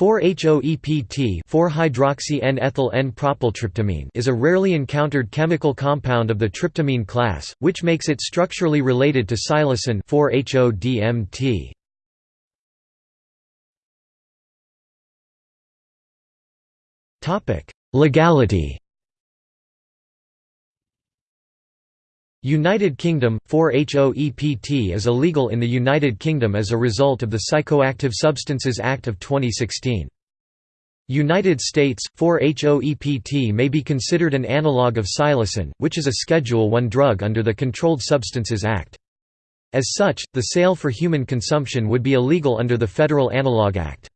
4-HOEPT 4-hydroxy-N-ethyl-N-propyltryptamine is a rarely encountered chemical compound of the tryptamine class, which makes it structurally related to psilocin 4-HODMT. Legality United Kingdom 4-HOEPT is illegal in the United Kingdom as a result of the Psychoactive Substances Act of 2016. United States 4-HOEPT may be considered an analog of psilocin, which is a Schedule I drug under the Controlled Substances Act. As such, the sale for human consumption would be illegal under the Federal Analog Act.